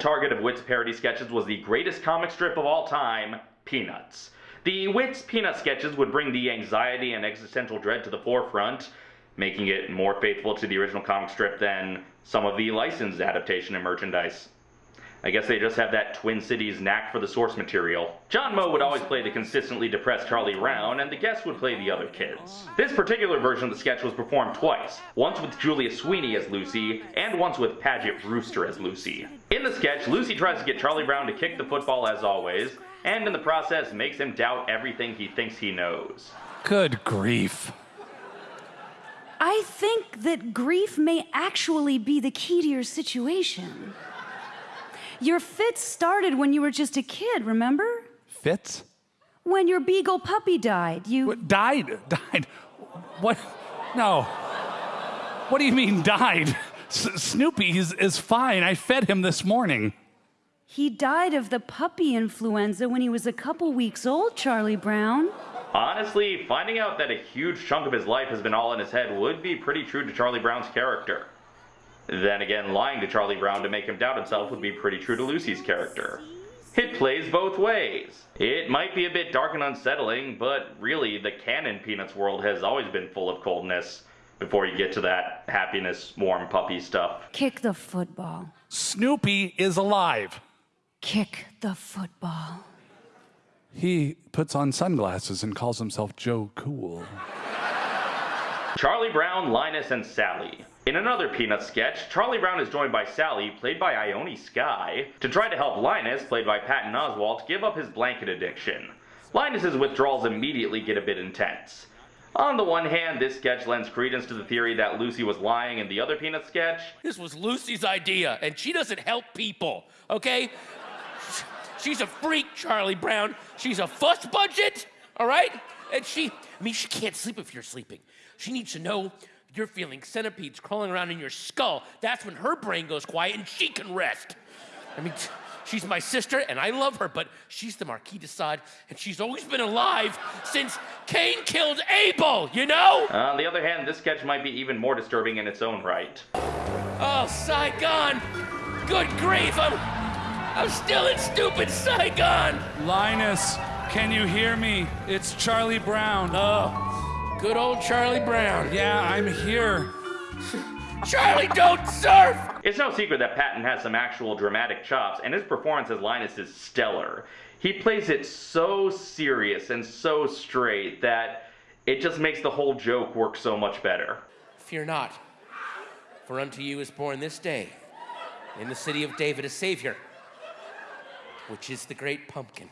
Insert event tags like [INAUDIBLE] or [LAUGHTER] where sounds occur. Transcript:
target of Wit's parody sketches was the greatest comic strip of all time, Peanuts. The Wit's Peanut sketches would bring the anxiety and existential dread to the forefront, making it more faithful to the original comic strip than some of the licensed adaptation and merchandise. I guess they just have that Twin Cities knack for the source material. John Moe would always play the consistently depressed Charlie Brown, and the guests would play the other kids. This particular version of the sketch was performed twice, once with Julia Sweeney as Lucy, and once with Paget Brewster as Lucy. In the sketch, Lucy tries to get Charlie Brown to kick the football as always, and in the process makes him doubt everything he thinks he knows. Good grief. I think that grief may actually be the key to your situation. Your fits started when you were just a kid, remember? Fits? When your beagle puppy died, you. What, died? Died? What? No. What do you mean died? S- Snoopy is, is fine. I fed him this morning. He died of the puppy influenza when he was a couple weeks old, Charlie Brown. Honestly, finding out that a huge chunk of his life has been all in his head would be pretty true to Charlie Brown's character. Then again, lying to Charlie Brown to make him doubt himself would be pretty true to Lucy's character. It plays both ways. It might be a bit dark and unsettling, but really, the canon Peanuts world has always been full of coldness before you get to that happiness, warm puppy stuff. Kick the football. Snoopy is alive. Kick the football. He puts on sunglasses and calls himself Joe Cool. Charlie Brown, Linus, and Sally. In another Peanuts sketch, Charlie Brown is joined by Sally, played by Ione Skye, to try to help Linus, played by Patton Oswalt, give up his blanket addiction. Linus's withdrawals immediately get a bit intense. On the one hand, this sketch lends credence to the theory that Lucy was lying in the other Peanut sketch. This was Lucy's idea, and she doesn't help people, okay? [LAUGHS] She's a freak, Charlie Brown. She's a fuss budget, all right? And she, I mean, she can't sleep if you're sleeping. She needs to know you're feeling centipedes crawling around in your skull. That's when her brain goes quiet and she can rest. I mean, [LAUGHS] she's my sister and I love her, but she's the Marquis de Sade and she's always been alive since Cain killed Abel, you know? Uh, on the other hand, this sketch might be even more disturbing in its own right. Oh, Saigon! Good grief, I'm, I'm still in stupid Saigon! Linus, can you hear me? It's Charlie Brown. Oh, good old Charlie Brown. yeah, I'm here. [LAUGHS] Charlie, don't surf! It's no secret that Patton has some actual dramatic chops, and his performance as Linus is stellar. He plays it so serious and so straight that it just makes the whole joke work so much better. Fear not, for unto you is born this day in the city of David a Savior, which is the great pumpkin.